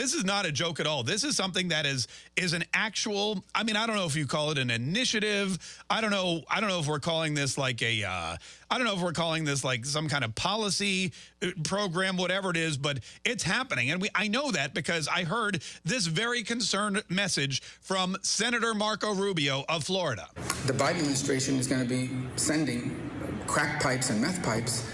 This is not a joke at all. This is something that is is an actual. I mean, I don't know if you call it an initiative. I don't know. I don't know if we're calling this like a. Uh, I don't know if we're calling this like some kind of policy uh, program, whatever it is, but it's happening, and we. I know that because I heard this very concerned message from Senator Marco Rubio of Florida. The Biden administration is going to be sending crack pipes and meth pipes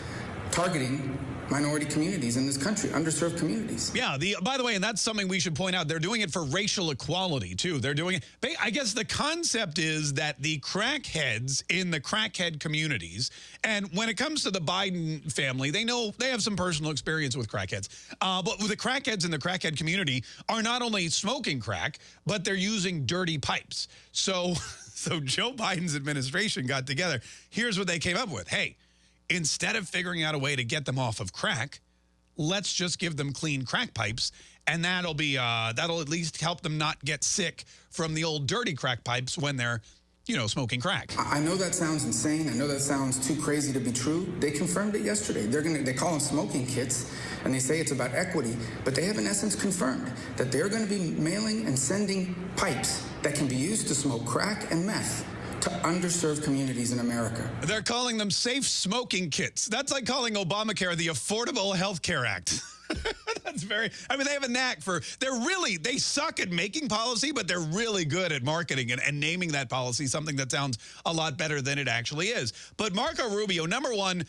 targeting minority communities in this country, underserved communities. Yeah, the by the way, and that's something we should point out, they're doing it for racial equality too. They're doing it, I guess the concept is that the crackheads in the crackhead communities, and when it comes to the Biden family, they know, they have some personal experience with crackheads, uh, but the crackheads in the crackhead community are not only smoking crack, but they're using dirty pipes. So, so Joe Biden's administration got together. Here's what they came up with. Hey, instead of figuring out a way to get them off of crack, let's just give them clean crack pipes and that'll be uh, that'll at least help them not get sick from the old dirty crack pipes when they're you know smoking crack. I know that sounds insane. I know that sounds too crazy to be true. They confirmed it yesterday. They're gonna they call them smoking kits and they say it's about equity but they have in essence confirmed that they're going to be mailing and sending pipes that can be used to smoke crack and meth to underserved communities in America. They're calling them safe smoking kits. That's like calling Obamacare the Affordable Health Care Act. That's very, I mean, they have a knack for, they're really, they suck at making policy, but they're really good at marketing and, and naming that policy something that sounds a lot better than it actually is. But Marco Rubio, number one,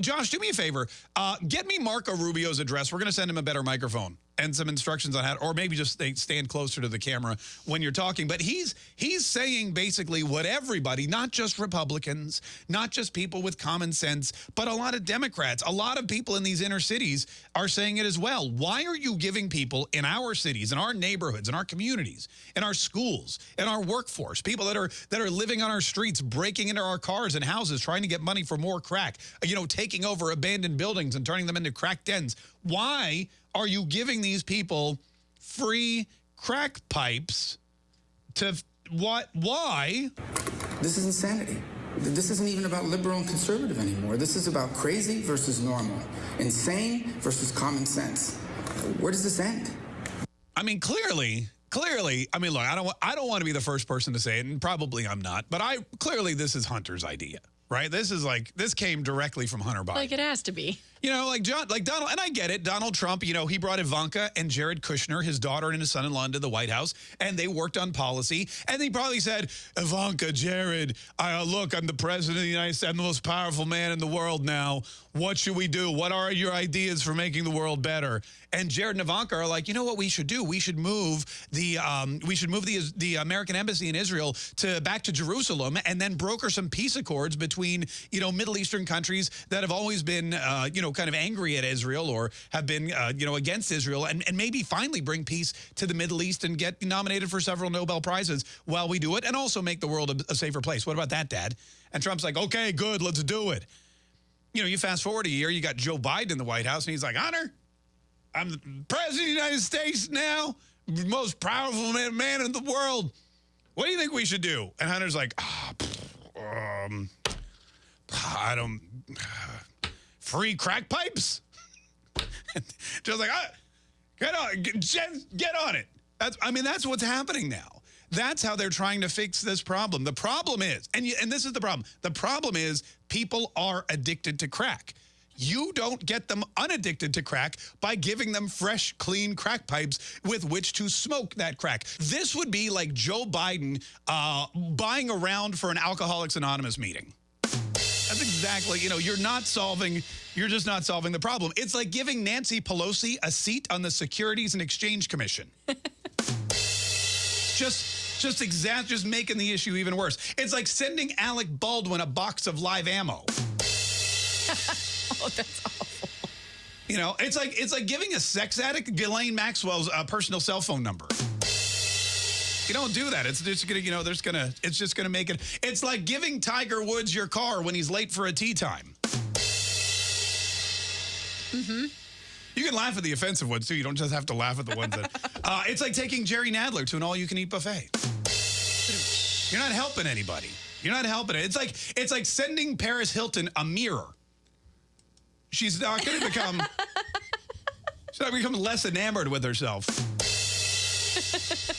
Josh, do me a favor. Uh, get me Marco Rubio's address. We're going to send him a better microphone and some instructions on how, or maybe just they stand closer to the camera when you're talking. But he's he's saying basically what everybody, not just Republicans, not just people with common sense, but a lot of Democrats, a lot of people in these inner cities are saying it as well. Why are you giving people in our cities, in our neighborhoods, in our communities, in our schools, in our workforce, people that are that are living on our streets, breaking into our cars and houses, trying to get money for more crack, you know, taking over abandoned buildings and turning them into crack dens? Why are you giving these people free crack pipes to what? Why? This is insanity. This isn't even about liberal and conservative anymore. This is about crazy versus normal, insane versus common sense. Where does this end? I mean, clearly, clearly, I mean, look, I don't, I don't want to be the first person to say it, and probably I'm not, but I clearly this is Hunter's idea, right? This is like, this came directly from Hunter Biden. Like it has to be. You know, like John, like Donald, and I get it. Donald Trump, you know, he brought Ivanka and Jared Kushner, his daughter and his son-in-law, into the White House, and they worked on policy. And he probably said, Ivanka, Jared, uh, look, I'm the president of the United States. I'm the most powerful man in the world now. What should we do? What are your ideas for making the world better? And Jared and Ivanka are like, you know what we should do? We should move the um, we should move the the American embassy in Israel to back to Jerusalem, and then broker some peace accords between you know Middle Eastern countries that have always been uh, you know kind of angry at Israel or have been, uh, you know, against Israel and, and maybe finally bring peace to the Middle East and get nominated for several Nobel Prizes while we do it and also make the world a, a safer place. What about that, Dad? And Trump's like, okay, good, let's do it. You know, you fast forward a year, you got Joe Biden in the White House, and he's like, Hunter, I'm the president of the United States now, most powerful man, man in the world. What do you think we should do? And Hunter's like, oh, um, I don't free crack pipes? Just like, ah, get on, get, get on it. That's, I mean, that's what's happening now. That's how they're trying to fix this problem. The problem is, and, and this is the problem, the problem is people are addicted to crack. You don't get them unaddicted to crack by giving them fresh, clean crack pipes with which to smoke that crack. This would be like Joe Biden uh, buying around for an Alcoholics Anonymous meeting. That's exactly, you know, you're not solving, you're just not solving the problem. It's like giving Nancy Pelosi a seat on the Securities and Exchange Commission. just, just exact, just making the issue even worse. It's like sending Alec Baldwin a box of live ammo. oh, that's awful. You know, it's like it's like giving a sex addict Ghislaine Maxwell's uh, personal cell phone number. You don't do that. It's just gonna, you know, there's gonna, it's just gonna make it. It's like giving Tiger Woods your car when he's late for a tee time. Mm-hmm. You can laugh at the offensive ones too. You don't just have to laugh at the ones that. Uh, it's like taking Jerry Nadler to an all-you-can-eat buffet. You're not helping anybody. You're not helping it. It's like it's like sending Paris Hilton a mirror. She's not going to become. She's not become less enamored with herself.